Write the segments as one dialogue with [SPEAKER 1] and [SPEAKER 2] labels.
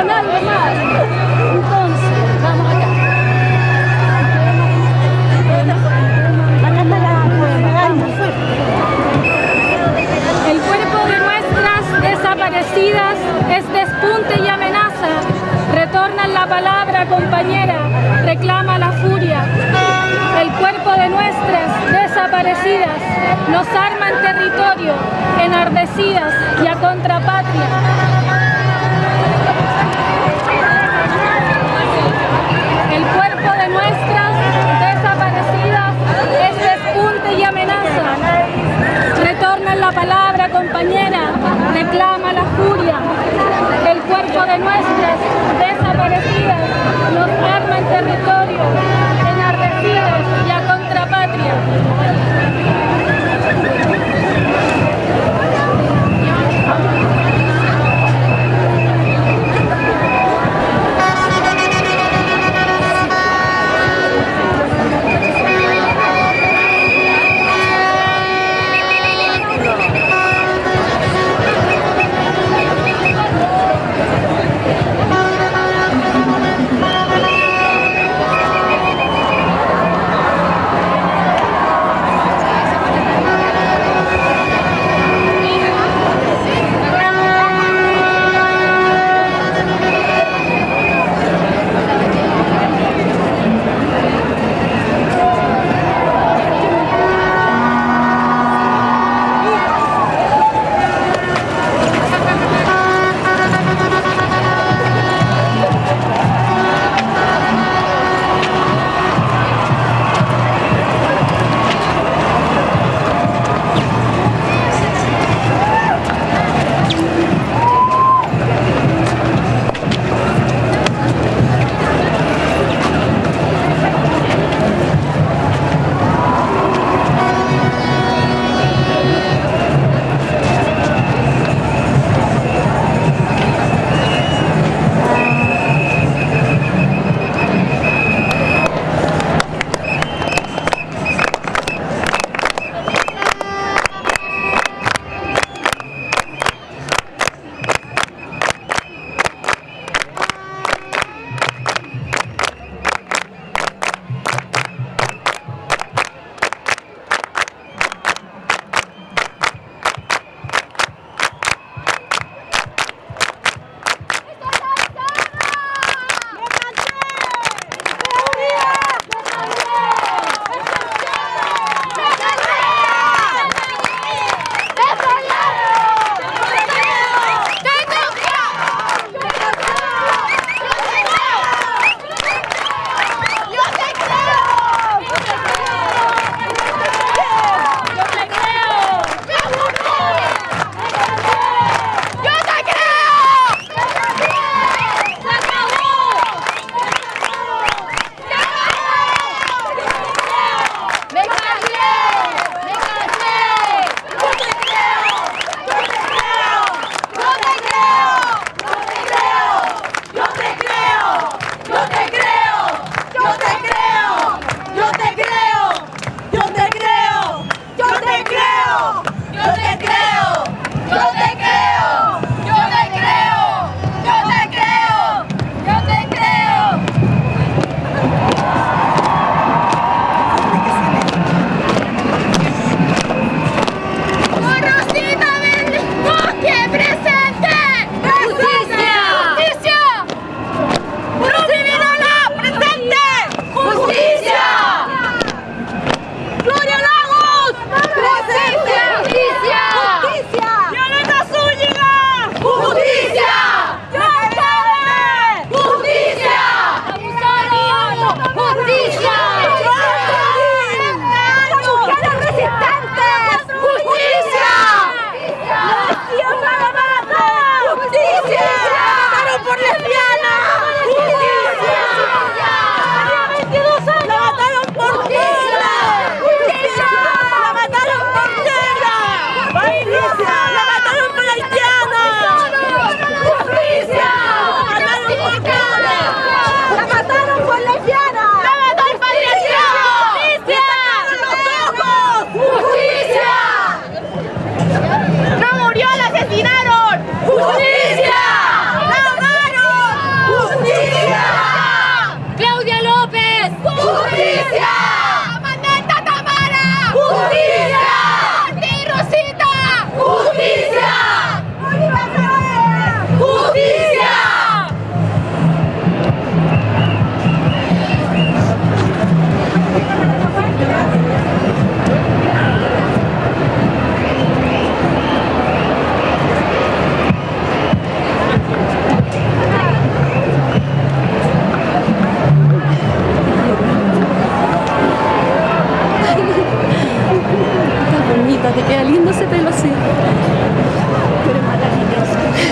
[SPEAKER 1] acá.
[SPEAKER 2] El cuerpo de nuestras desaparecidas es despunte y amenaza. Retorna en la palabra, compañera, reclama la furia. El cuerpo de nuestras desaparecidas nos arma en territorio, enardecidas y a contrapatria. El cuerpo de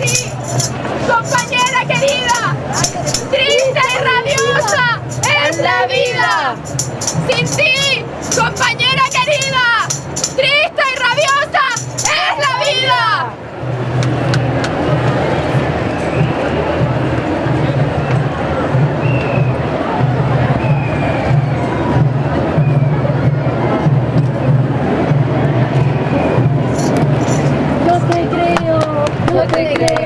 [SPEAKER 2] Compañera querida, triste y rabiosa es la vida. Sin ti, compañera querida, triste y rabiosa es la vida. Te creo.